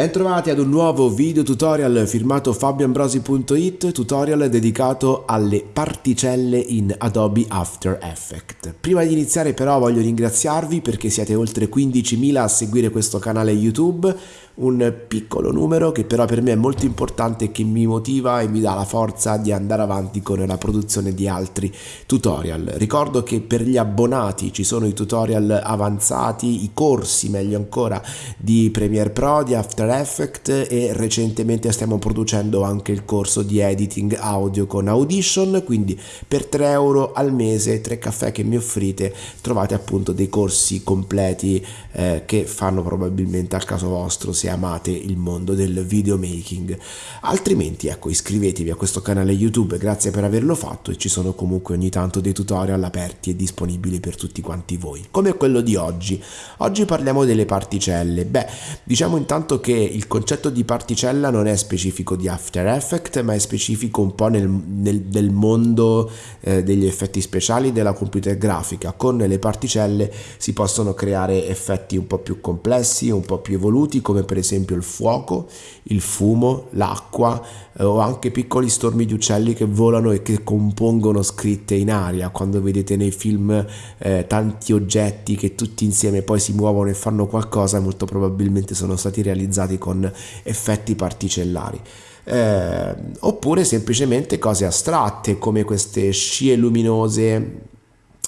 Bentrovati ad un nuovo video tutorial firmato fabioambrosi.it, tutorial dedicato alle particelle in Adobe After Effects. Prima di iniziare però voglio ringraziarvi perché siete oltre 15.000 a seguire questo canale YouTube, un piccolo numero che però per me è molto importante e che mi motiva e mi dà la forza di andare avanti con la produzione di altri tutorial. Ricordo che per gli abbonati ci sono i tutorial avanzati, i corsi meglio ancora di Premiere Pro, di After Effects e recentemente stiamo producendo anche il corso di editing audio con Audition, quindi per 3 euro al mese, 3 caffè che mi offrite, trovate appunto dei corsi completi eh, che fanno probabilmente al caso vostro se amate il mondo del videomaking. Altrimenti ecco iscrivetevi a questo canale YouTube, grazie per averlo fatto e ci sono comunque ogni tanto dei tutorial aperti e disponibili per tutti quanti voi, come quello di oggi. Oggi parliamo delle particelle. Beh, diciamo intanto che il concetto di particella non è specifico di After Effects, ma è specifico un po' nel, nel, nel mondo eh, degli effetti speciali della computer grafica. Con le particelle si possono creare effetti un po' più complessi, un po' più evoluti, come per esempio il fuoco, il fumo, l'acqua eh, o anche piccoli stormi di uccelli che volano e che compongono scritte in aria. Quando vedete nei film eh, tanti oggetti che tutti insieme poi si muovono e fanno qualcosa, molto probabilmente sono stati realizzati con effetti particellari. Eh, oppure semplicemente cose astratte come queste scie luminose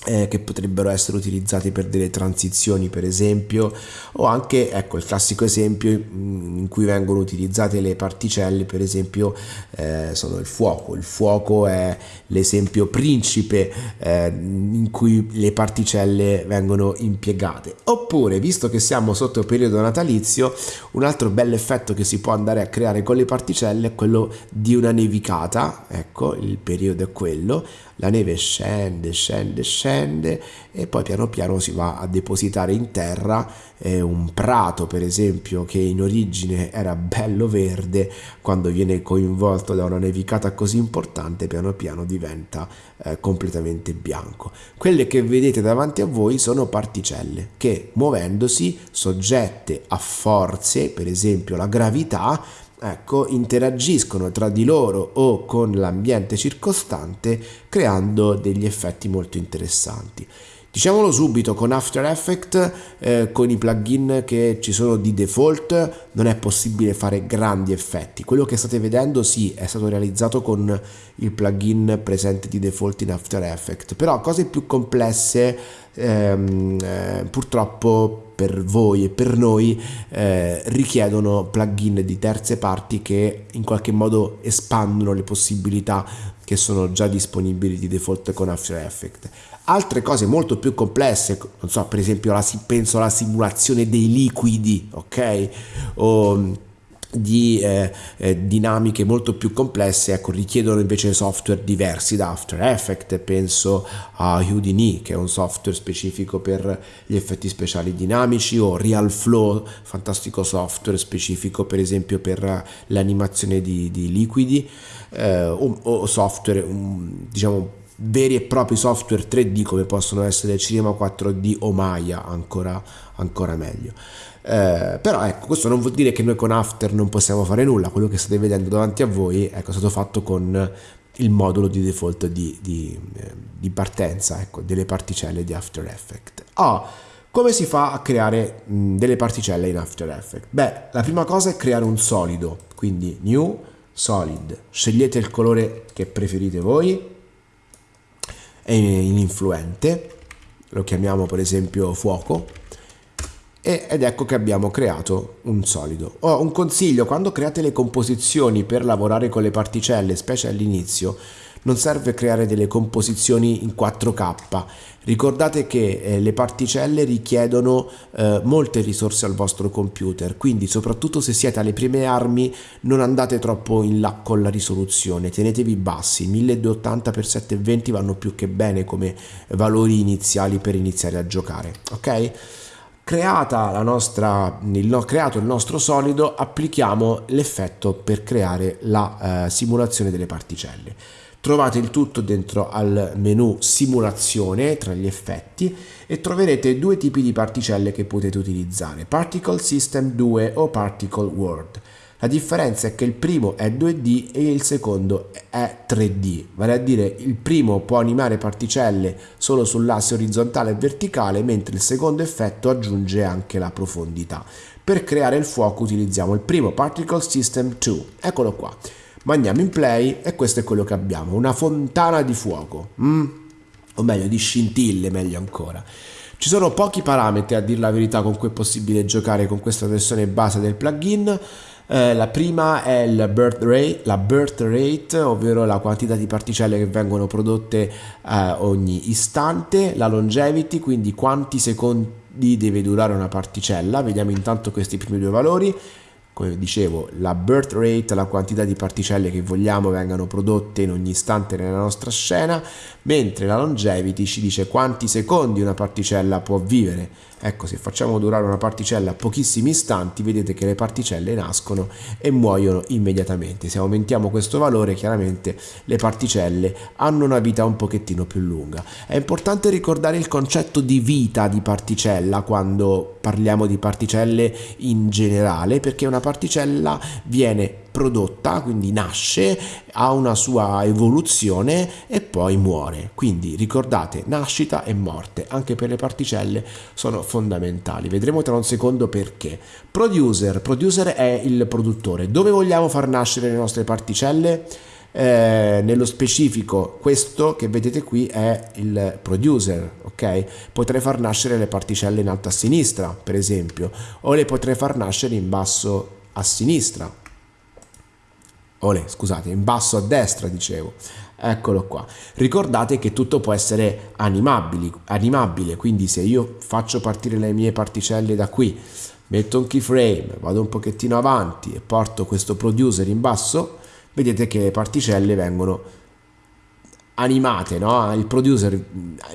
eh, che potrebbero essere utilizzati per delle transizioni per esempio o anche ecco il classico esempio in cui vengono utilizzate le particelle per esempio eh, sono il fuoco. Il fuoco è l'esempio principe eh, in cui le particelle vengono impiegate. Oppure visto che siamo sotto periodo natalizio un altro bel effetto che si può andare a creare con le particelle è quello di una nevicata. Ecco il periodo è quello. La neve scende, scende, scende e poi piano piano si va a depositare in terra eh, un prato per esempio che in origine era bello verde quando viene coinvolto da una nevicata così importante piano piano diventa eh, completamente bianco. Quelle che vedete davanti a voi sono particelle che muovendosi soggette a forze, per esempio la gravità, ecco, interagiscono tra di loro o con l'ambiente circostante creando degli effetti molto interessanti. Diciamolo subito, con After Effects, eh, con i plugin che ci sono di default, non è possibile fare grandi effetti. Quello che state vedendo sì, è stato realizzato con il plugin presente di default in After Effects, però cose più complesse ehm, eh, purtroppo per voi e per noi eh, richiedono plugin di terze parti che in qualche modo espandono le possibilità che sono già disponibili di default con After Effects. Altre cose molto più complesse, non so, per esempio la, penso alla simulazione dei liquidi, ok? O di eh, eh, dinamiche molto più complesse ecco, richiedono invece software diversi da After Effects penso a Houdini che è un software specifico per gli effetti speciali dinamici o Real Flow fantastico software specifico per esempio per l'animazione di, di liquidi eh, o, o, software um, diciamo veri e propri software 3D come possono essere Cinema 4D o Maya ancora, ancora meglio. Eh, però ecco questo non vuol dire che noi con After non possiamo fare nulla. Quello che state vedendo davanti a voi ecco, è stato fatto con il modulo di default di, di, eh, di partenza ecco, delle particelle di After Effects. Oh, come si fa a creare mh, delle particelle in After Effects? beh la prima cosa è creare un solido quindi new solid. Scegliete il colore che preferite voi è in influente lo chiamiamo per esempio fuoco ed ecco che abbiamo creato un solido. Ho un consiglio, quando create le composizioni per lavorare con le particelle, specie all'inizio, non serve creare delle composizioni in 4K. Ricordate che eh, le particelle richiedono eh, molte risorse al vostro computer, quindi soprattutto se siete alle prime armi non andate troppo in là con la risoluzione, tenetevi bassi, 1280x720 vanno più che bene come valori iniziali per iniziare a giocare, ok? creata nostra, il, creato il nostro solido applichiamo l'effetto per creare la eh, simulazione delle particelle Trovate il tutto dentro al menu simulazione tra gli effetti e troverete due tipi di particelle che potete utilizzare, Particle System 2 o Particle World. La differenza è che il primo è 2D e il secondo è 3D, vale a dire il primo può animare particelle solo sull'asse orizzontale e verticale, mentre il secondo effetto aggiunge anche la profondità. Per creare il fuoco utilizziamo il primo Particle System 2, eccolo qua. Mandiamo in play e questo è quello che abbiamo, una fontana di fuoco, mm? o meglio di scintille, meglio ancora. Ci sono pochi parametri a dire la verità con cui è possibile giocare con questa versione base del plugin, eh, la prima è birth rate, la birth rate, ovvero la quantità di particelle che vengono prodotte eh, ogni istante, la longevity, quindi quanti secondi deve durare una particella, vediamo intanto questi primi due valori, come dicevo, la birth rate, la quantità di particelle che vogliamo vengano prodotte in ogni istante nella nostra scena, mentre la longevity ci dice quanti secondi una particella può vivere. Ecco, se facciamo durare una particella pochissimi istanti, vedete che le particelle nascono e muoiono immediatamente. Se aumentiamo questo valore, chiaramente le particelle hanno una vita un pochettino più lunga. È importante ricordare il concetto di vita di particella quando parliamo di particelle in generale, perché una particella viene prodotta, quindi nasce, ha una sua evoluzione e poi muore. Quindi ricordate, nascita e morte, anche per le particelle, sono fondamentali. Vedremo tra un secondo perché. Producer, producer è il produttore. Dove vogliamo far nascere le nostre particelle? Eh, nello specifico questo che vedete qui è il producer ok potrei far nascere le particelle in alto a sinistra per esempio o le potrei far nascere in basso a sinistra Olè, scusate, in basso a destra dicevo. Eccolo qua. Ricordate che tutto può essere animabile, quindi se io faccio partire le mie particelle da qui, metto un keyframe, vado un pochettino avanti e porto questo producer in basso, vedete che le particelle vengono animate, no? il producer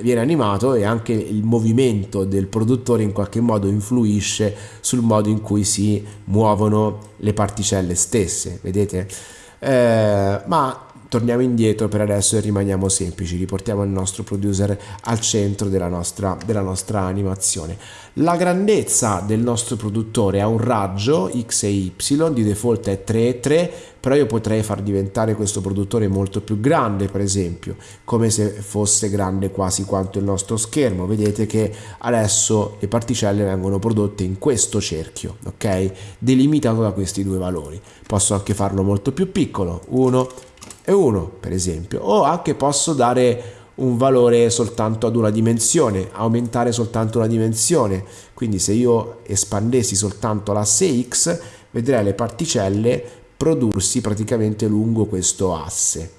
viene animato e anche il movimento del produttore in qualche modo influisce sul modo in cui si muovono le particelle stesse, vedete? Eh, ma torniamo indietro per adesso e rimaniamo semplici, riportiamo il nostro producer al centro della nostra, della nostra animazione. La grandezza del nostro produttore ha un raggio x e y, di default è 3 e 3, però io potrei far diventare questo produttore molto più grande per esempio, come se fosse grande quasi quanto il nostro schermo. Vedete che adesso le particelle vengono prodotte in questo cerchio, ok? Delimitato da questi due valori. Posso anche farlo molto più piccolo, 1, e 1 per esempio o anche posso dare un valore soltanto ad una dimensione aumentare soltanto una dimensione. Quindi se io espandessi soltanto l'asse x vedrei le particelle prodursi praticamente lungo questo asse.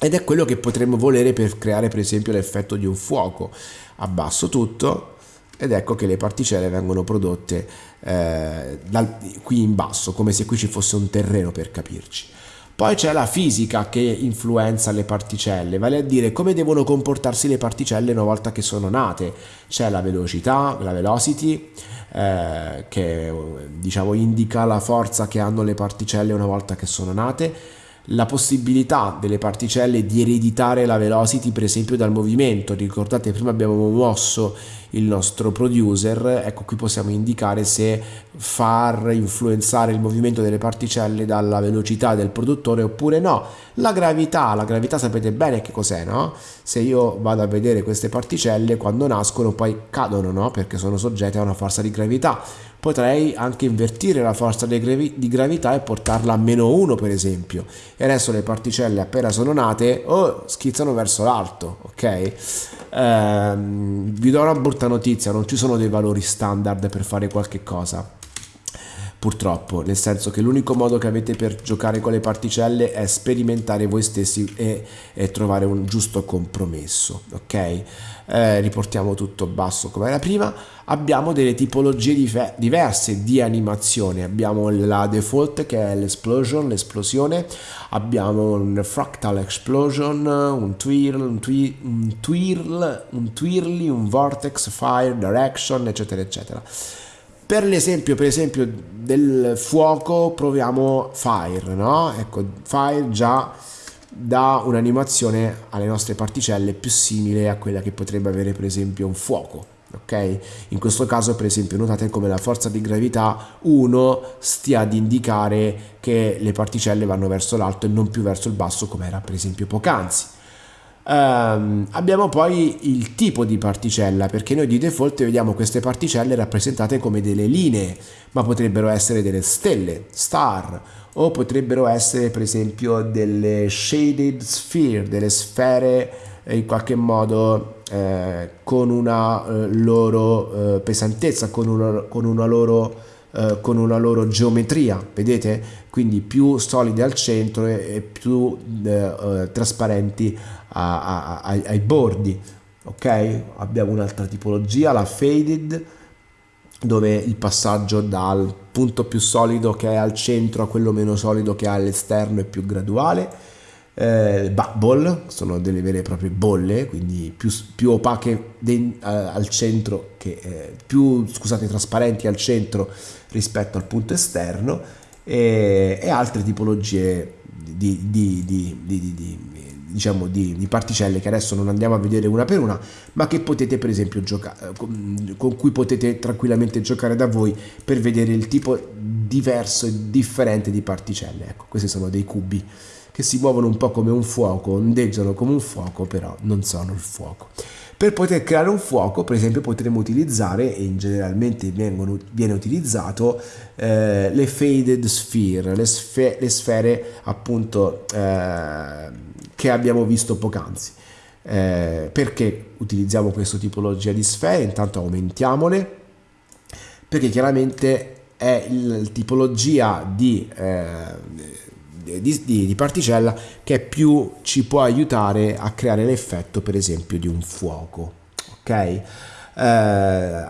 Ed è quello che potremmo volere per creare per esempio l'effetto di un fuoco. Abbasso tutto ed ecco che le particelle vengono prodotte eh, dal, qui in basso come se qui ci fosse un terreno per capirci poi c'è la fisica che influenza le particelle, vale a dire come devono comportarsi le particelle una volta che sono nate. C'è la velocità, la velocity, eh, che diciamo indica la forza che hanno le particelle una volta che sono nate, la possibilità delle particelle di ereditare la velocity per esempio dal movimento. Ricordate prima abbiamo mosso il nostro producer. Ecco qui possiamo indicare se far influenzare il movimento delle particelle dalla velocità del produttore oppure no. La gravità la gravità sapete bene che cos'è no? Se io vado a vedere queste particelle quando nascono poi cadono no? Perché sono soggette a una forza di gravità potrei anche invertire la forza di gravità e portarla a meno 1 per esempio. E adesso le particelle appena sono nate oh, schizzano verso l'alto ok? Ehm, vi do una brutta notizia non ci sono dei valori standard per fare qualche cosa purtroppo, nel senso che l'unico modo che avete per giocare con le particelle è sperimentare voi stessi e, e trovare un giusto compromesso, ok? Eh, riportiamo tutto basso come era prima, abbiamo delle tipologie diverse di animazione, abbiamo la default che è l'explosion, l'esplosione, abbiamo un fractal explosion, un twirl, un, twi- un twirl, un twirly, un vortex, fire, direction, eccetera, eccetera per l'esempio, per esempio del fuoco proviamo fire, no? Ecco, fire già dà un'animazione alle nostre particelle più simile a quella che potrebbe avere per esempio un fuoco. Ok? In questo caso, per esempio, notate come la forza di gravità 1 stia ad indicare che le particelle vanno verso l'alto e non più verso il basso, come era per esempio poc'anzi. Um, abbiamo poi il tipo di particella, perché noi di default vediamo queste particelle rappresentate come delle linee, ma potrebbero essere delle stelle, star, o potrebbero essere per esempio delle shaded sphere, delle sfere eh, in qualche modo eh, con una eh, loro eh, pesantezza, con una, con una loro eh, con una loro geometria, vedete? Quindi più solide al centro e, più eh, trasparenti a, a, a, ai bordi. Ok? Abbiamo un'altra tipologia, la faded, dove il passaggio dal punto più solido che è al centro a quello meno solido che è all'esterno è più graduale eh, bubble, sono delle vere e proprie bolle, quindi più, più opache de, uh, al centro, che, eh, più scusate, trasparenti al centro rispetto al punto esterno e, e altre tipologie di, di, di, diciamo di, particelle che adesso non andiamo a vedere una per una, ma che potete per esempio giocare, con, con cui potete tranquillamente giocare da voi per vedere il tipo diverso e differente di particelle. Ecco, questi sono dei cubi che si muovono un po' come un fuoco, ondeggiano come un fuoco, però non sono il fuoco. Per poter creare un fuoco, per esempio, potremmo utilizzare, e generalmente vengono, viene utilizzato, eh, le faded sphere, le, sfe- le sfere appunto eh, che abbiamo visto poc'anzi. Eh, perché utilizziamo questa tipologia di sfere? Intanto aumentiamole, perché chiaramente è la tipologia di eh, di, di, di, particella che più ci può aiutare a creare l'effetto per esempio di un fuoco ok? Eh,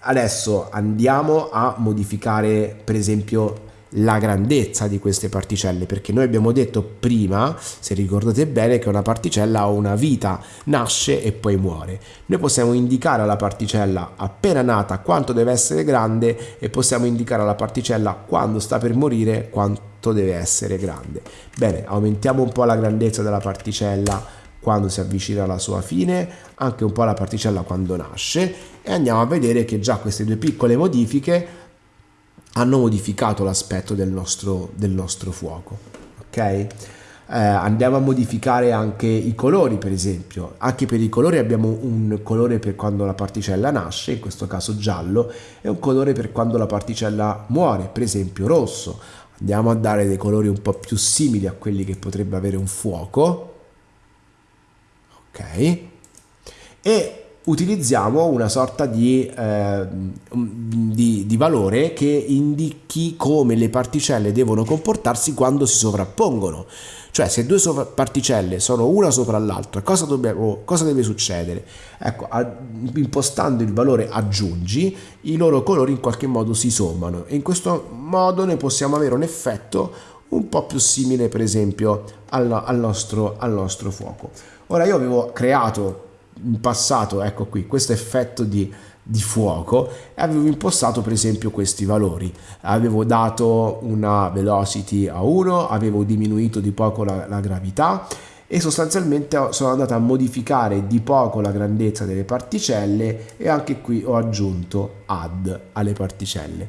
adesso andiamo a modificare per esempio la grandezza di queste particelle perché noi abbiamo detto prima se ricordate bene che una particella ha una vita nasce e poi muore noi possiamo indicare alla particella appena nata quanto deve essere grande e possiamo indicare alla particella quando sta per morire quanto deve essere grande. Bene, aumentiamo un po' la grandezza della particella quando si avvicina alla sua fine, anche un po' la particella quando nasce e andiamo a vedere che già queste due piccole modifiche hanno modificato l'aspetto del nostro, del nostro fuoco. Ok? Eh, andiamo a modificare anche i colori per esempio anche per i colori abbiamo un colore per quando la particella nasce in questo caso giallo e un colore per quando la particella muore per esempio rosso andiamo a dare dei colori un po' più simili a quelli che potrebbe avere un fuoco ok e utilizziamo una sorta di, eh, di, di, valore che indichi come le particelle devono comportarsi quando si sovrappongono. Cioè se due particelle sono una sopra l'altra, cosa, cosa deve succedere? Ecco, impostando il valore aggiungi, i loro colori in qualche modo si sommano e in questo modo noi possiamo avere un effetto un po' più simile per esempio al, al, nostro, al nostro fuoco. Ora io avevo creato in passato, ecco qui, questo effetto di, di fuoco e avevo impostato per esempio questi valori. Avevo dato una velocity a 1, avevo diminuito di poco la, la gravità e sostanzialmente sono andato a modificare di poco la grandezza delle particelle e anche qui ho aggiunto add alle particelle.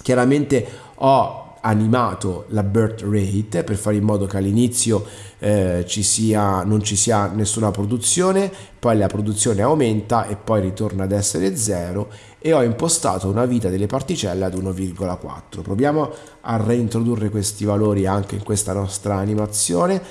Chiaramente ho animato la birth rate per fare in modo che all'inizio eh, ci sia, non ci sia nessuna produzione, poi la produzione aumenta e poi ritorna ad essere zero e ho impostato una vita delle particelle ad 1,4. Proviamo a reintrodurre questi valori anche in questa nostra animazione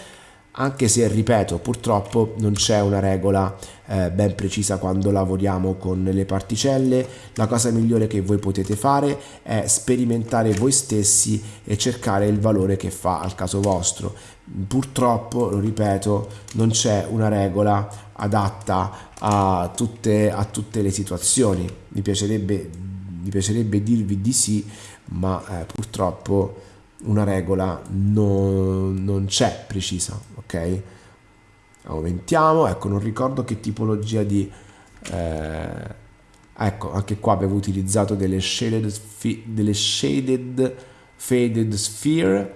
anche se ripeto purtroppo non c'è una regola eh, ben precisa quando lavoriamo con le particelle. La cosa migliore che voi potete fare è sperimentare voi stessi e cercare il valore che fa al caso vostro. Purtroppo lo ripeto non c'è una regola adatta a tutte, a tutte le situazioni. Mi piacerebbe, mi piacerebbe dirvi di sì ma eh, purtroppo una regola non, non c'è precisa, ok? Aumentiamo, ecco, non ricordo che tipologia di... Eh, ecco, anche qua avevo utilizzato delle shaded, delle shaded faded sphere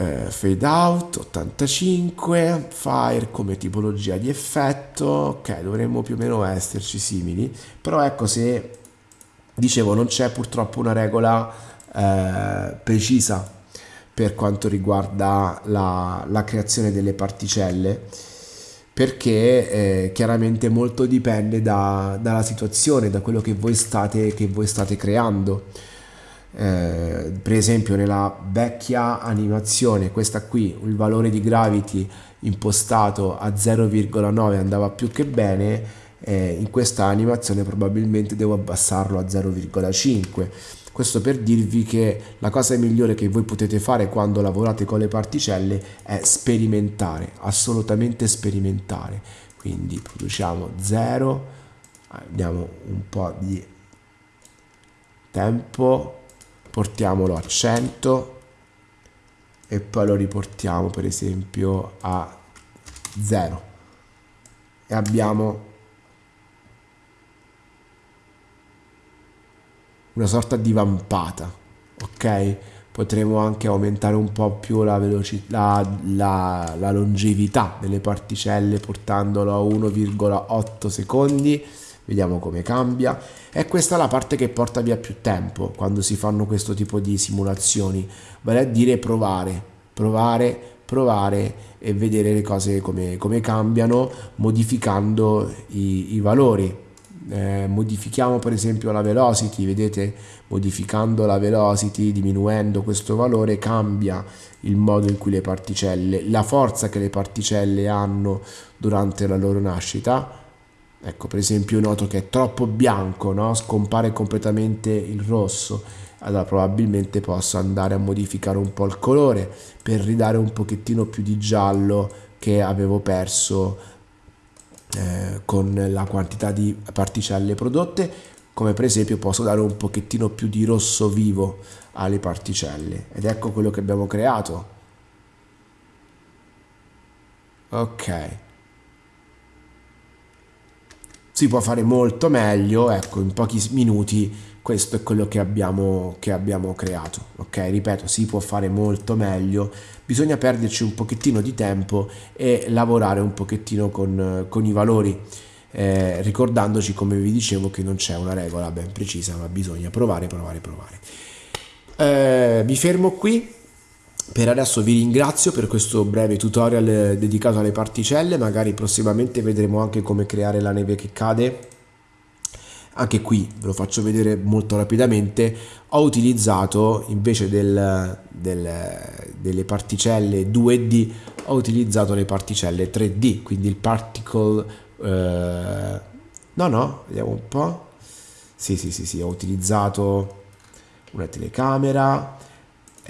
eh, fade out 85 fire come tipologia di effetto ok dovremmo più o meno esserci simili però ecco se dicevo non c'è purtroppo una regola eh, precisa per quanto riguarda la, la creazione delle particelle perché eh, chiaramente molto dipende da, dalla situazione, da quello che voi state, che voi state creando. Eh, per esempio nella vecchia animazione, questa qui, il valore di gravity impostato a 0,9 andava più che bene, eh, in questa animazione probabilmente devo abbassarlo a 0,5 questo per dirvi che la cosa migliore che voi potete fare quando lavorate con le particelle è sperimentare, assolutamente sperimentare. Quindi produciamo 0, diamo un po' di tempo, portiamolo a 100 e poi lo riportiamo per esempio a 0 e abbiamo una sorta di vampata, ok? Potremo anche aumentare un po' più la, velocità, la, la longevità delle particelle portandolo a 1,8 secondi, vediamo come cambia. E questa è la parte che porta via più tempo quando si fanno questo tipo di simulazioni, vale a dire provare, provare, provare e vedere le cose come, come cambiano modificando i, i valori eh, modifichiamo per esempio la velocity, vedete modificando la velocity, diminuendo questo valore cambia il modo in cui le particelle, la forza che le particelle hanno durante la loro nascita. Ecco per esempio noto che è troppo bianco, no? scompare completamente il rosso, allora probabilmente posso andare a modificare un po' il colore per ridare un pochettino più di giallo che avevo perso eh, con la quantità di particelle prodotte come per esempio posso dare un pochettino più di rosso vivo alle particelle. Ed ecco quello che abbiamo creato. Ok. Si può fare molto meglio ecco in pochi minuti questo è quello che abbiamo, che abbiamo creato ok? Ripeto si può fare molto meglio bisogna perderci un pochettino di tempo e lavorare un pochettino con, con i valori eh, ricordandoci come vi dicevo che non c'è una regola ben precisa ma bisogna provare provare provare. Eh, mi fermo qui. Per adesso vi ringrazio per questo breve tutorial dedicato alle particelle magari prossimamente vedremo anche come creare la neve che cade anche qui ve lo faccio vedere molto rapidamente ho utilizzato invece del, del, delle particelle 2D ho utilizzato le particelle 3D quindi il particle eh, no no vediamo un po' sì sì sì sì ho utilizzato una telecamera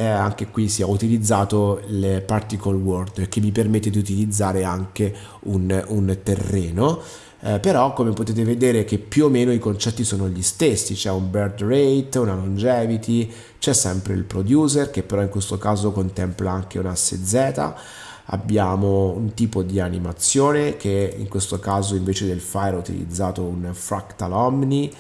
e anche qui si ho utilizzato il particle world che mi permette di utilizzare anche un, un terreno. Eh, però come potete vedere che più o meno i concetti sono gli stessi, c'è un birth rate, una longevity, c'è sempre il producer che però in questo caso contempla anche un asse Z, abbiamo un tipo di animazione che in questo caso invece del fire ho utilizzato un fractal omni,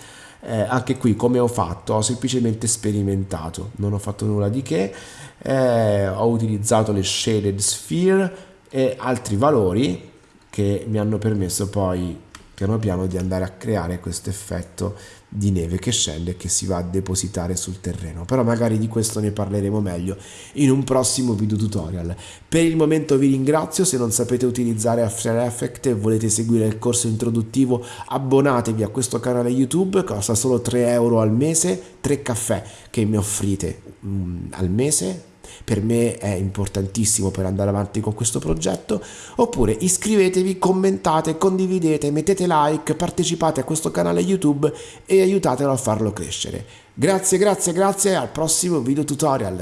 eh, anche qui come ho fatto? Ho semplicemente sperimentato. Non ho fatto nulla di che. Eh, ho utilizzato le shaded sphere e altri valori che mi hanno permesso poi piano piano di andare a creare questo effetto di neve che scende e che si va a depositare sul terreno. Però magari di questo ne parleremo meglio in un prossimo video tutorial. Per il momento vi ringrazio se non sapete utilizzare After Effects e volete seguire il corso introduttivo abbonatevi a questo canale youtube costa solo 3 euro al mese 3 caffè che mi offrite mm, al mese per me è importantissimo per andare avanti con questo progetto, oppure iscrivetevi, commentate, condividete, mettete like, partecipate a questo canale YouTube e aiutatelo a farlo crescere. Grazie, grazie, grazie, al prossimo video tutorial.